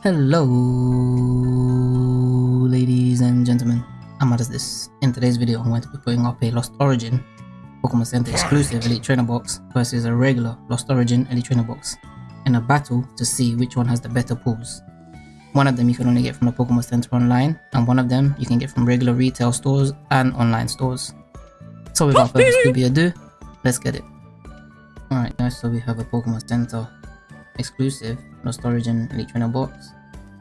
Hello, ladies and gentlemen. I'm this. In today's video, I'm going to be putting up a Lost Origin Pokemon Center exclusive Elite Trainer box versus a regular Lost Origin Elite Trainer box in a battle to see which one has the better pulls. One of them you can only get from the Pokemon Center online, and one of them you can get from regular retail stores and online stores. So without further ado, let's get it. Alright guys, so we have a Pokemon Center exclusive Lost Origin Elite Trainer box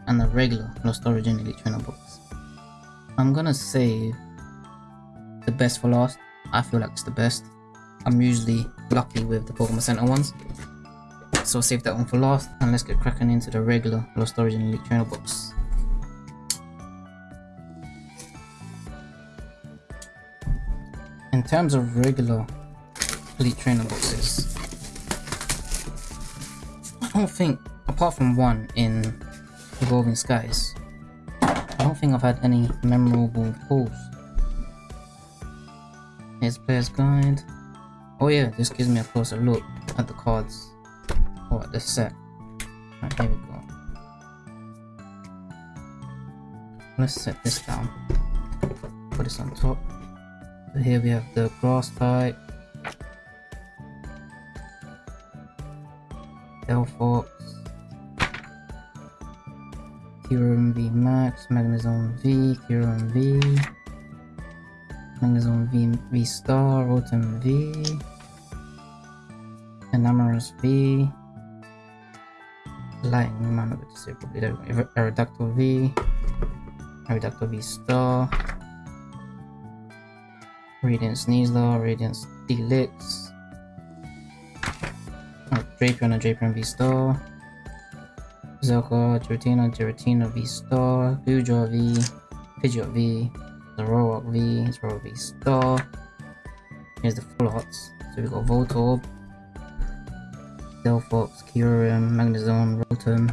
and a regular Lost Origin Elite Trainer box. I'm gonna save the best for last. I feel like it's the best. I'm usually lucky with the Pokemon Center ones. So save that one for last and let's get cracking into the regular Lost Origin Elite Trainer box. In terms of regular Elite Trainer boxes, don't think, apart from one in Evolving Skies, I don't think I've had any memorable pulls. Here's Player's Guide. Oh yeah, this gives me a closer look at the cards, or at the set. Right, here we go. Let's set this down. Put this on top. So here we have the grass type, Delphox, Kyurem V Max, Magnezone V, Kyurem V, Magnezone V, V Star, Rotom V, Enamorus V, Lightning Man, I would say probably Aerodactyl V, Aerodactyl V Star, Radiant Sneasler, Radiant Steelix, Drapion and Drapion V-Star. Zelka, Giratina, Giratina V-Star. Guja V, Pidgeot V, Zoroark V, Zoroark V-Star. Here's the full arts. So we got Voltorb, Delphox, Kyurem, Magnezone, Rotom.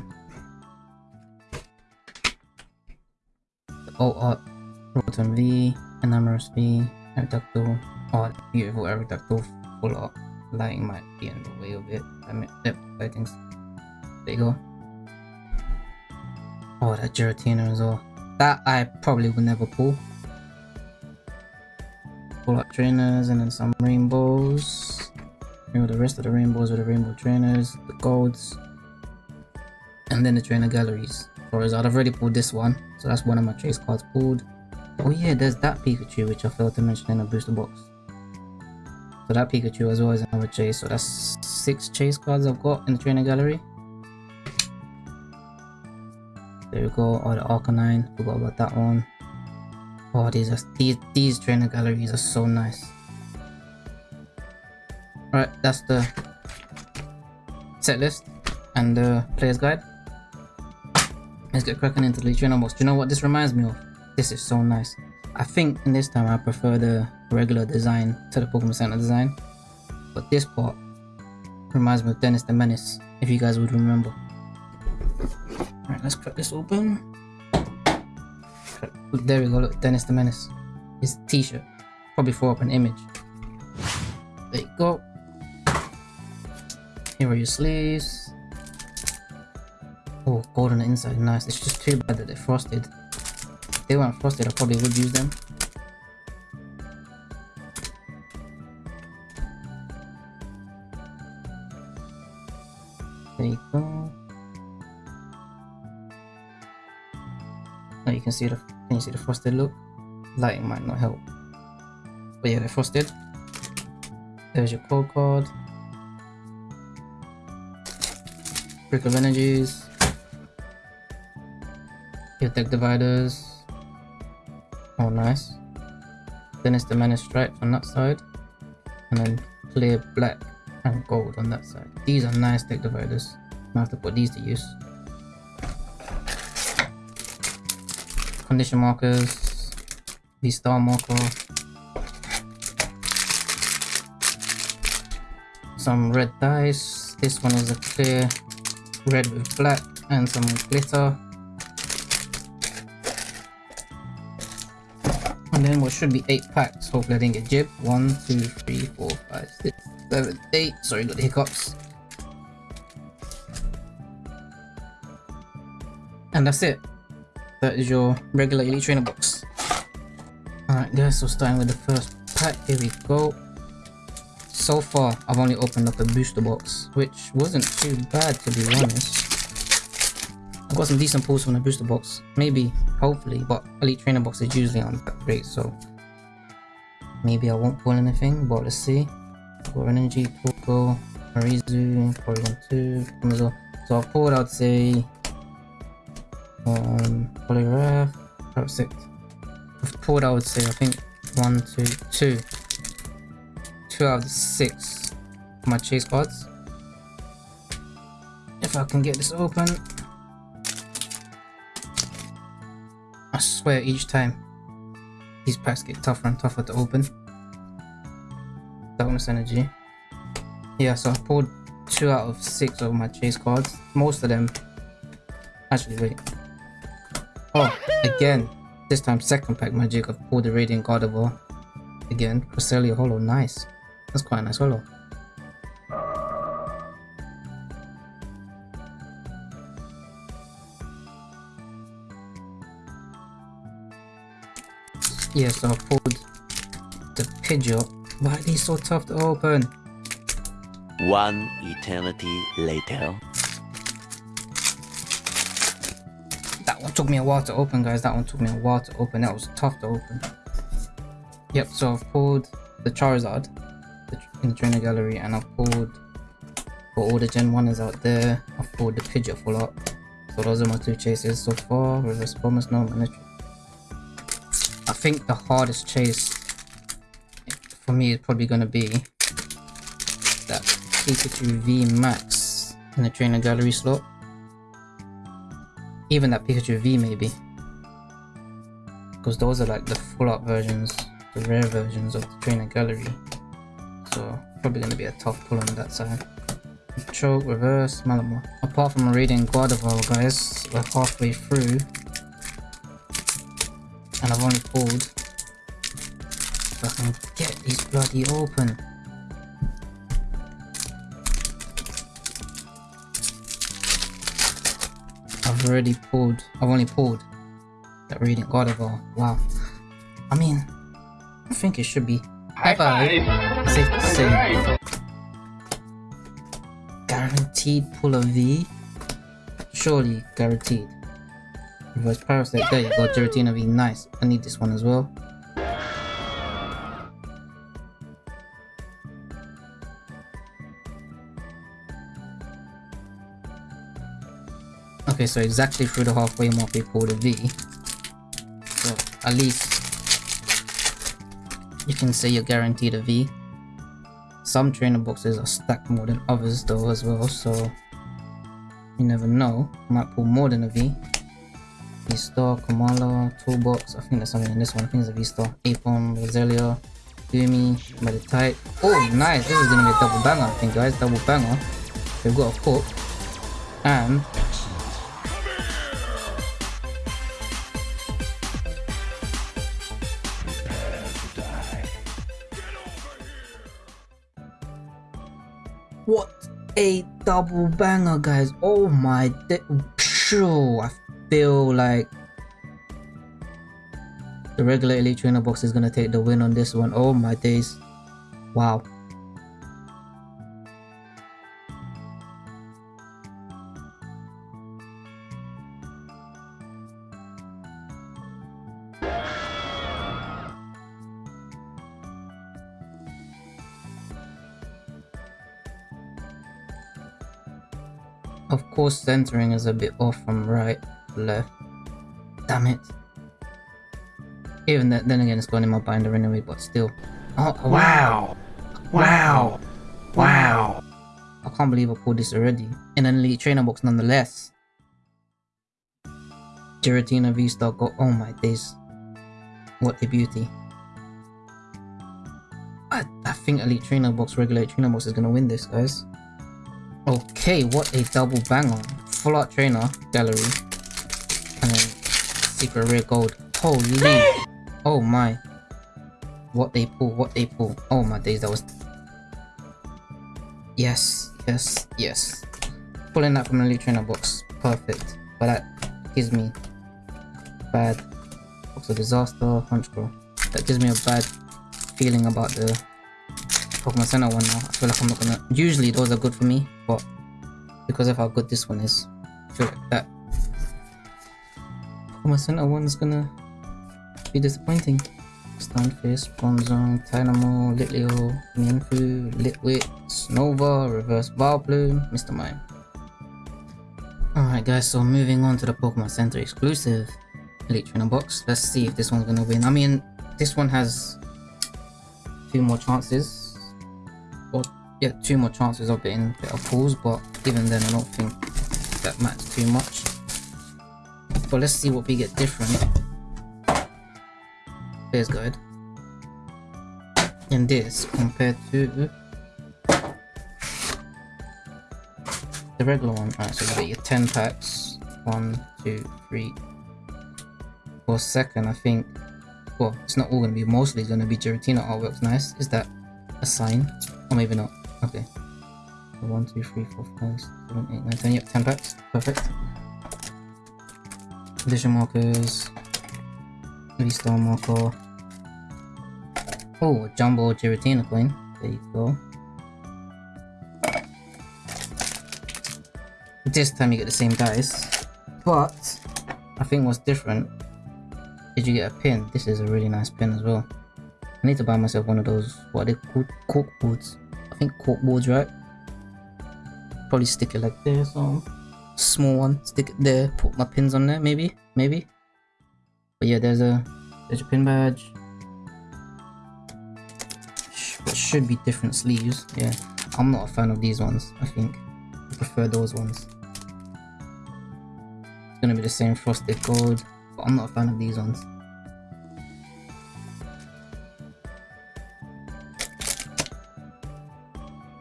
Alt art, Rotom V, Enamorus V, Aerodactyl. Oh, beautiful Aerodactyl full art lighting might be in the way of it. I mean, yep, lightings. There you go. Oh, that Giratina as well. That I probably would never pull. Pull out trainers and then some rainbows. You know, the rest of the rainbows are the rainbow trainers, the golds, and then the trainer galleries. Whereas I'd have already pulled this one, so that's one of my chase cards pulled. Oh yeah, there's that Pikachu which I failed to mention in the booster box. So that Pikachu as well is another chase. So that's six chase cards I've got in the trainer gallery. There we go. Oh, the Arcanine. Forgot about that one. Oh, these are these these trainer galleries are so nice. Alright, that's the set list and the player's guide. Let's get cracking into the trainer box. Do you know what this reminds me of? This is so nice. I think in this time I prefer the regular design to the Pokemon Center design. But this part reminds me of Dennis the Menace, if you guys would remember. Alright, let's crack this open. There we go, look, Dennis the Menace. His t-shirt. Probably throw up an image. There you go. Here are your sleeves. Oh, gold on the inside, nice. It's just too bad that they're frosted. They weren't frosted, I probably would use them. There you go. Now you can see the can you see the frosted look? Lighting might not help. But yeah, they're frosted. There's your code card. Brick of Energies. Your deck dividers. Oh, nice. Then it's the Menace Stripe on that side. And then clear black and gold on that side. These are nice deck dividers. I have to put these to use. Condition markers. The star marker. Some red dice. This one is a clear red with black and some glitter. And then what should be 8 packs. Hopefully I didn't get jib. 1, 2, 3, 4, 5, 6, 7, 8. Sorry, got the hiccups. And that's it. That is your regular Elite Trainer box. Alright guys, so starting with the first pack, here we go. So far, I've only opened up a booster box, which wasn't too bad to be honest. I got some decent pulls from the booster box, maybe, hopefully, but Elite Trainer box is usually on upgrade, so maybe I won't pull anything, but let's see. Got Energy, Poco, Marizu, Porygon 2, Amazon. So I've pulled, I'd say, um, Poliwrath, Parasect. I've pulled, I would say, I think, one, two, two. Two out of the six my chase cards. If I can get this open. I swear each time these packs get tougher and tougher to open. Darkness Energy. Yeah, so I pulled two out of six of my chase cards. Most of them. Actually, wait. Oh, again. This time, second pack magic. I've pulled the Radiant Gardevoir. Again, Cresselia Holo. Nice. That's quite a nice holo. Yeah, so I pulled the Pidgeot. Why are these so tough to open? One eternity later. That one took me a while to open, guys. That one took me a while to open. That was tough to open. Yep, so I've pulled the Charizard in the trainer gallery and I've pulled for all the Gen 1 is out there. I've pulled the Pidgeot full up. So those are my two chases so far. Reverse Promise, no Manitri. I think the hardest chase for me is probably going to be that Pikachu V Max in the trainer gallery slot. Even that Pikachu V maybe. Because those are like the full up versions, the rare versions of the trainer gallery. So probably going to be a tough pull on that side. Choke, reverse, Malamar. Apart from Radiant Gardevoir guys, we're halfway through. And I've only pulled if I can get these bloody open. I've already pulled, I've only pulled that Radiant Gardevoir. Wow. I mean, I think it should be High five. safe to say guaranteed pull a V. Surely guaranteed. Reverse Parasite, there you go, Giratina V, nice. I need this one as well. Okay, so exactly through the halfway mark we pulled a V. So at least you can say you're guaranteed a V. Some trainer boxes are stacked more than others though as well, so you never know. Might pull more than a V. V-Star, Kamala, Toolbox, I think there's something in this one, I think it's a V-Star. Apon, Roselia, Gumi, Meditite. Oh nice, this is gonna be a double banger I think guys, double banger. We've got a hook. And What a double banger, guys. Oh my Sure, feel like the regular Elite Trainer box is gonna take the win on this one. Oh my days. Wow. Of course, centering is a bit off from right left. Damn it. Even that, then again, it's going in my binder anyway, but still. Oh, oh, wow. Wow. Wow. I can't believe I pulled this already. In an Elite Trainer box nonetheless. Giratina V-Star got- oh my days. What a beauty. I, I think Elite Trainer box, regular Trainer box is gonna win this, guys. Okay, what a double banger. Full art trainer, gallery. And secret rare gold. Holy. Oh my. What they pull, what they pull. Oh my days, that was... Yes, yes, yes. Pulling that from the Trainer box. Perfect. But that gives me bad box of disaster, hunch girl. That gives me a bad feeling about the Pokemon Center one now. I feel like I'm not gonna usually those are good for me, but because of how good this one is, I feel like that Pokemon Center one's gonna be disappointing. Stunfisk, Bronzong, Tynamo, Litleo, Mienfoo, Litwick, Nova, Reverse Vileplume, Mr. Mime. Alright guys, so moving on to the Pokemon Center exclusive Elite Trainer box. Let's see if this one's gonna win. I mean, this one has two more chances. Or, yeah, two more chances of getting better pulls, but even then I don't think that matters too much. But let's see what we get different. There's good. And this compared to the regular one. Alright, so you get your 10 packs. One, two, three. For second, I think. Well, it's not all gonna be, mostly gonna be Giratina artworks. Nice. Is that a sign? Or maybe not. Okay. So one, two, three, four, five, seven, eight, nine, ten. Yep, 10 packs. Perfect. Condition markers. V-Star marker. Oh, jumbo Giratina coin. There you go. This time you get the same dice, but I think what's different is you get a pin. This is a really nice pin as well. I need to buy myself one of those, what are they called? Cork boards. I think cork boards, right? Probably stick it like this, so small one, stick it there, put my pins on there, maybe, maybe. But yeah, there's a there's a pin badge. Sh should be different sleeves. Yeah, I'm not a fan of these ones. I think I prefer those ones. It's gonna be the same frosted gold, but I'm not a fan of these ones.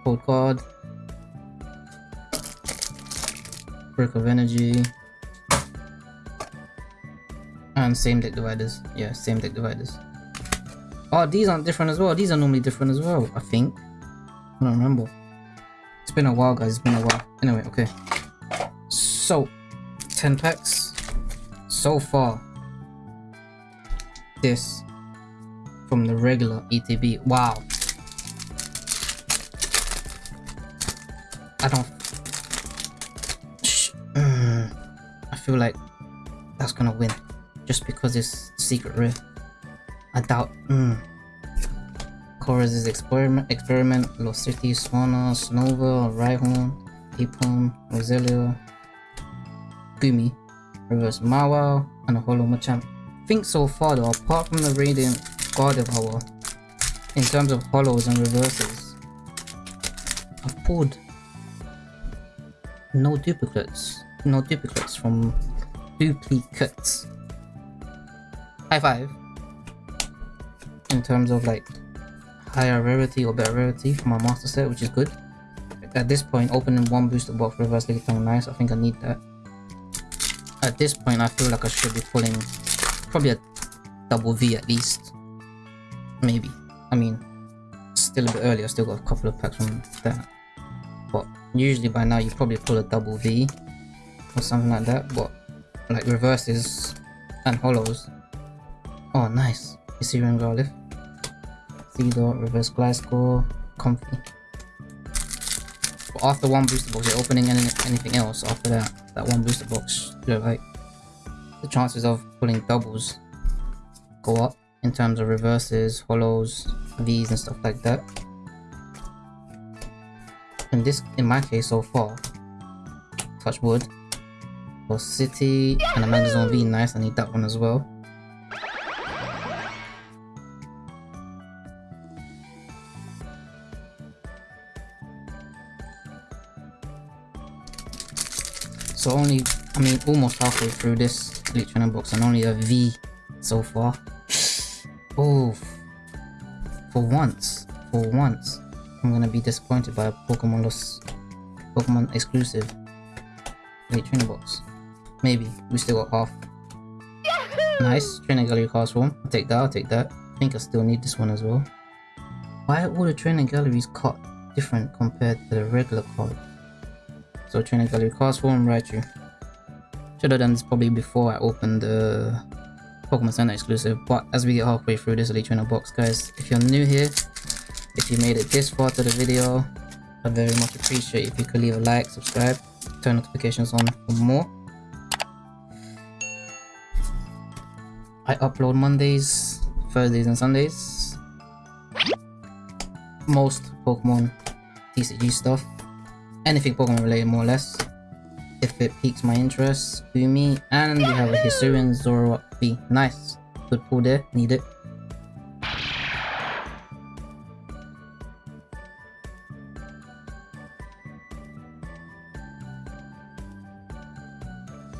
Cold card. Brick of energy. And same deck dividers. Yeah, same deck dividers. Oh, these aren't different as well. These are normally different as well, I think. I don't remember. It's been a while, guys. It's been a while. Anyway, okay. So, 10 packs. So far, this from the regular ETB. Wow. I don't... feel like that's gonna win just because it's secret rare. I doubt. Mm. Colress' experiment, experiment, Lost City, Swana, Snova, Rhyhorn, Apom, Roselia, Gumi, Reverse Mawile, and a Holo Machamp. think so far though, apart from the Radiant Gardevoir, in terms of holos and reverses, I've pulled no duplicates. No duplicates from duplicates. High five. In terms of like higher rarity or better rarity for my master set, which is good. At this point, opening one booster box reverse Lickitung nice. I think I need that. At this point, I feel like I should be pulling probably a double V at least. Maybe. I mean, still a bit early. I still got a couple of packs from that. But usually by now you probably pull a double V or something like that. But like reverses and hollows. Oh, nice. Hisuian Growlithe. Theodore, reverse Gliscor, Comfey. But after one booster box, you're opening any, anything else after that, that one booster box, you know, like, the chances of pulling doubles go up in terms of reverses, hollows, Vs and stuff like that. In this, in my case so far, touch wood, City and a Magnezone V, nice, I need that one as well. So only, I mean, almost halfway through this Trainer box and only a V so far. Oh, for once, for once, I'm gonna be disappointed by a Pokemon Lost, Pokemon exclusive Trainer box. Maybe, we still got half. Nice, Trainer Gallery Castform. I'll take that, I'll take that. I think I still need this one as well. Why are all the Trainer Galleries cut different compared to the regular card? So Trainer Gallery Castform, Raichu. Should have done this probably before I opened the Pokemon Center exclusive, but as we get halfway through this Elite Trainer box, guys, if you're new here, if you made it this far to the video, I very much appreciate if you could leave a like, subscribe, turn notifications on for more. I upload Mondays, Thursdays and Sundays. Most Pokemon TCG stuff. Anything Pokemon related more or less. If it piques my interest, do me. And we have a Hisuian Zoroark V. Nice. Good pull there, need it.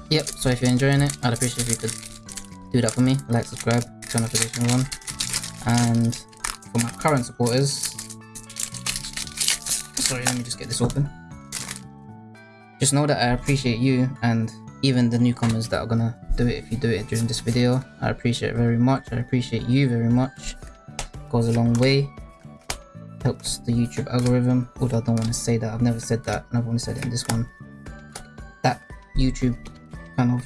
Yep, so if you're enjoying it, I'd appreciate if you could do that for me. Like, subscribe, turn notifications on. And for my current supporters, sorry, let me just get this open. Just know that I appreciate you and even the newcomers that are gonna do it if you do it during this video. I appreciate very much. I appreciate you very much. Goes a long way. Helps the YouTube algorithm. Although I don't want to say that. I've never said that and I've only said it in this one. That YouTube kind of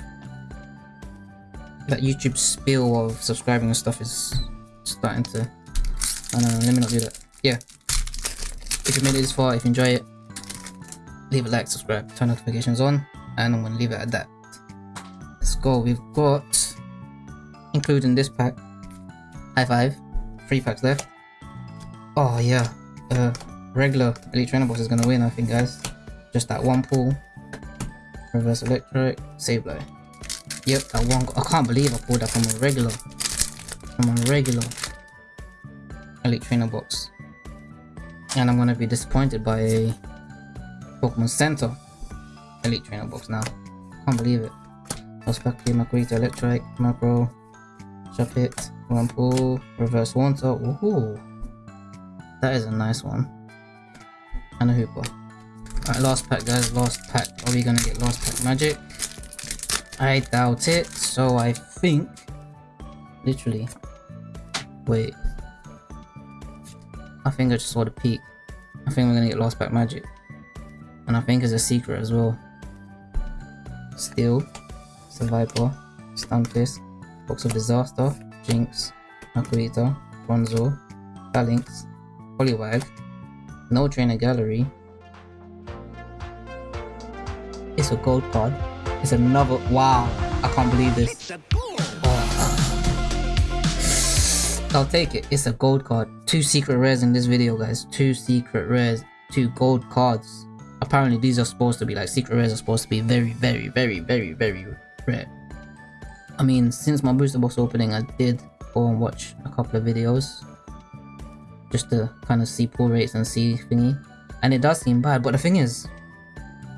that YouTube spill of subscribing and stuff is starting to I don't know, let me not do that. Yeah. If you made it this far, if you enjoy it, leave a like, subscribe, turn notifications on, and I'm gonna leave it at that. Let's go. We've got including this pack. High five. Three packs left. Oh yeah. Uh regular Elite Trainer box is gonna win, I think guys. Just that one pull Reverse Electric, Sableye. Yep, I won't. I can't believe I pulled that from a regular. A regular Elite Trainer box. And I'm gonna be disappointed by a Pokemon Center Elite Trainer box now. Can't believe it. Ospaki, Makuita, Electric, Macro, Shuppet, pull, Reverse Wanter. Ooh, that is a nice one. And a Hooper. Alright, last pack guys, last pack. Are we gonna get last pack magic? I doubt it, so I think... Literally. Wait. I think I just saw the peak. I think we're gonna get lost back magic. And I think it's a secret as well. Steel, Survivor, Stunfisk, Box of Disaster, Jinx, Makuita, Bronzor, Phalanx, Poliwag, No Trainer Gallery, it's a gold card. It's another. Wow. I can't believe this. Oh. I'll take it. It's a gold card. Two secret rares in this video, guys. Two secret rares. Two gold cards. Apparently, these are supposed to be like secret rares are supposed to be very, very, very, very, very rare. I mean, since my booster box opening, I did go and watch a couple of videos just to kind of see pull rates and see thingy. And it does seem bad, but the thing is,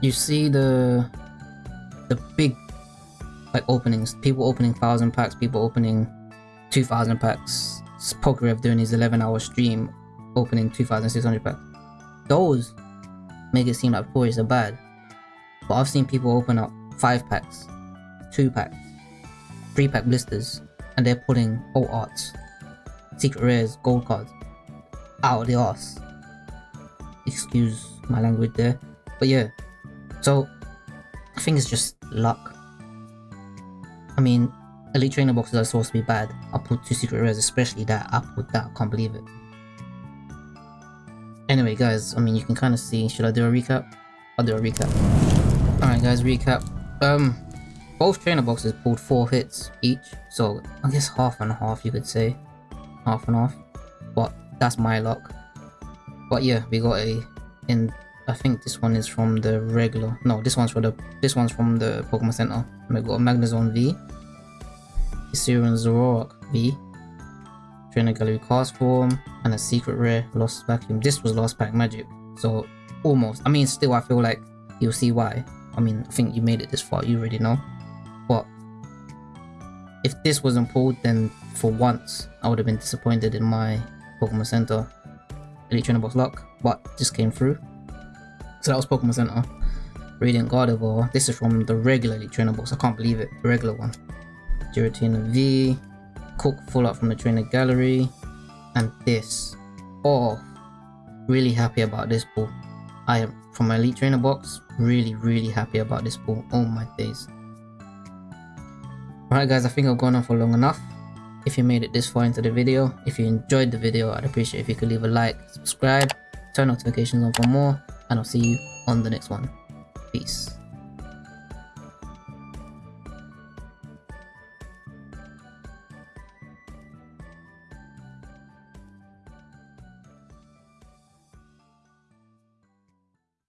you see the the big like openings. People opening thousand packs people opening 2000 packs. Pokerev doing his 11 hour stream opening 2600 packs. Those make it seem like toys are bad but I've seen people open up 5 packs 2 packs 3 pack blisters and they're pulling alt arts secret rares gold cards out of the ass excuse my language there but yeah. So, I think it's just luck. I mean, Elite Trainer boxes are supposed to be bad. I put two secret rares, especially that. I put that, I can't believe it. Anyway, guys, I mean, you can kind of see. Should I do a recap? I'll do a recap. Alright, guys, recap. Um, both trainer boxes pulled four hits each, so I guess half and half, you could say. Half and half. But that's my luck. But yeah, we got a in I think this one is from the regular. No, this one's for the. This one's from the Pokemon Center. We got Magnezone V, Hisuian Zoroark V, Trainer Gallery Castform, and a secret rare Lost Vacuum. This was Lost Pack Magic, so almost. I mean, still, I feel like you'll see why. I mean, I think you made it this far. You already know. But if this wasn't pulled, then for once I would have been disappointed in my Pokemon Center Elite Trainer Box luck. But this came through. So that was Pokemon Center. Radiant Gardevoir. This is from the regularly box. I can't believe it. The regular one. Giratina V. Cook full up from the trainer gallery. And this. Oh, really happy about this ball. I am from my Elite Trainer box. Really, really happy about this ball. Oh my days. Alright guys, I think I've gone on for long enough. If you made it this far into the video, if you enjoyed the video, I'd appreciate if you could leave a like, subscribe, turn notifications on for more, and I'll see you on the next one. Peace.